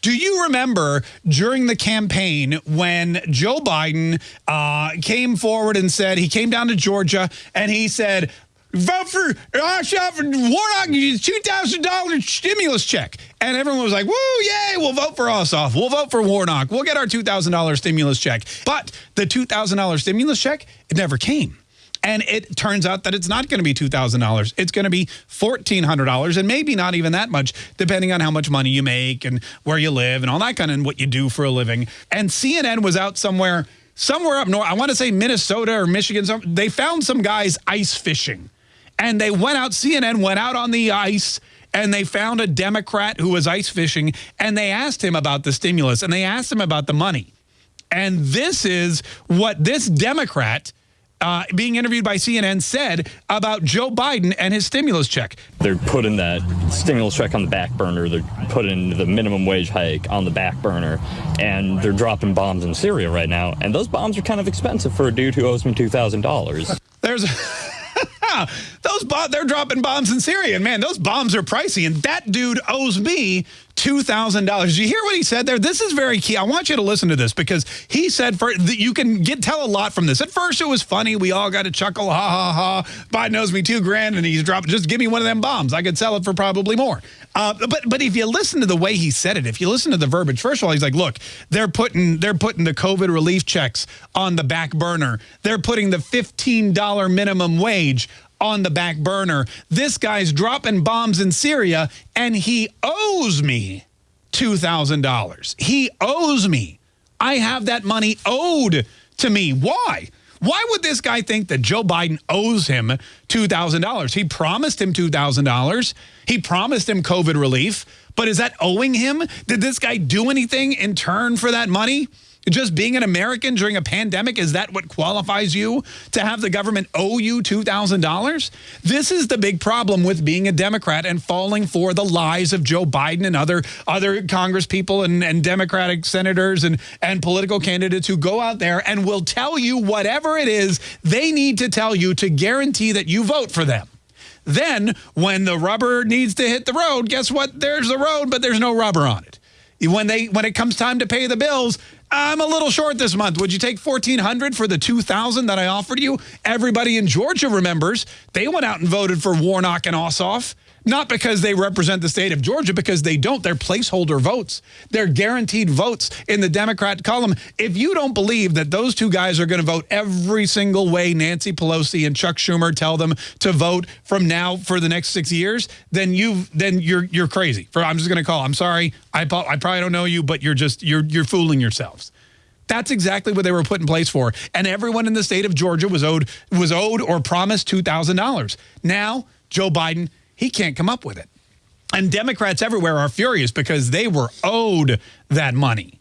Do you remember during the campaign when Joe Biden uh, came forward and said he came down to Georgia and he said, vote for uh, for Warnock, two thousand dollars stimulus check, and everyone was like, "Woo, yay! We'll vote for Ossoff. We'll vote for Warnock. We'll get our two thousand dollars stimulus check." But the two thousand dollars stimulus check it never came. And it turns out that it's not going to be $2,000. It's going to be $1,400 and maybe not even that much, depending on how much money you make and where you live and all that kind of what you do for a living. And CNN was out somewhere, somewhere up north. I want to say Minnesota or Michigan. They found some guys ice fishing. And they went out, CNN went out on the ice and they found a Democrat who was ice fishing and they asked him about the stimulus and they asked him about the money. And this is what this Democrat uh, being interviewed by CNN said about Joe Biden and his stimulus check. They're putting that stimulus check on the back burner. They're putting the minimum wage hike on the back burner. And they're dropping bombs in Syria right now. And those bombs are kind of expensive for a dude who owes me $2,000. There's. those they're dropping bombs in Syria, and man, those bombs are pricey. And that dude owes me $2,000. Did you hear what he said there? This is very key. I want you to listen to this because he said for you can get tell a lot from this. At first, it was funny. We all got to chuckle. Ha, ha, ha. Biden owes me two grand and he's dropping. Just give me one of them bombs. I could sell it for probably more. Uh, but but if you listen to the way he said it, if you listen to the verbiage, first of all, he's like, look, they're putting they're putting the COVID relief checks on the back burner. They're putting the $15 minimum wage on the back burner. This guy's dropping bombs in Syria and he owes me $2,000. He owes me. I have that money owed to me. Why? Why would this guy think that Joe Biden owes him $2,000? He promised him $2,000. He promised him COVID relief. But is that owing him? Did this guy do anything in turn for that money? Just being an American during a pandemic, is that what qualifies you to have the government owe you $2,000? This is the big problem with being a Democrat and falling for the lies of Joe Biden and other other Congress people and, and Democratic senators and, and political candidates who go out there and will tell you whatever it is they need to tell you to guarantee that you vote for them. Then when the rubber needs to hit the road, guess what? There's the road, but there's no rubber on it. When they when it comes time to pay the bills, I'm a little short this month. Would you take 1400 for the 2000 that I offered you? Everybody in Georgia remembers they went out and voted for Warnock and Ossoff. Not because they represent the state of Georgia, because they don't. They're placeholder votes. They're guaranteed votes in the Democrat column. If you don't believe that those two guys are going to vote every single way Nancy Pelosi and Chuck Schumer tell them to vote from now for the next six years, then you then you're you're crazy. For I'm just going to call. I'm sorry. I I probably don't know you, but you're just you're you're fooling yourselves. That's exactly what they were put in place for. And everyone in the state of Georgia was owed was owed or promised $2,000. Now, Joe Biden he can't come up with it. And Democrats everywhere are furious because they were owed that money.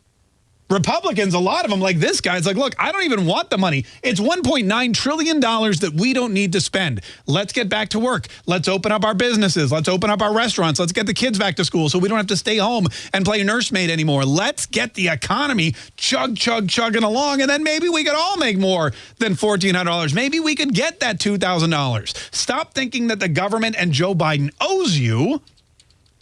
Republicans, a lot of them, like this guy, it's like, look, I don't even want the money. It's $1.9 trillion that we don't need to spend. Let's get back to work. Let's open up our businesses. Let's open up our restaurants. Let's get the kids back to school so we don't have to stay home and play nursemaid anymore. Let's get the economy chug, chug, chugging along, and then maybe we could all make more than $1,400. Maybe we could get that $2,000. Stop thinking that the government and Joe Biden owes you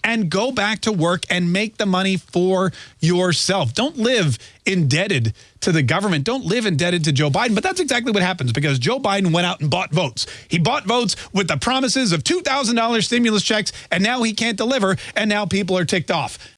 and go back to work and make the money for yourself. Don't live indebted to the government. Don't live indebted to Joe Biden. But that's exactly what happens because Joe Biden went out and bought votes. He bought votes with the promises of $2,000 stimulus checks, and now he can't deliver, and now people are ticked off.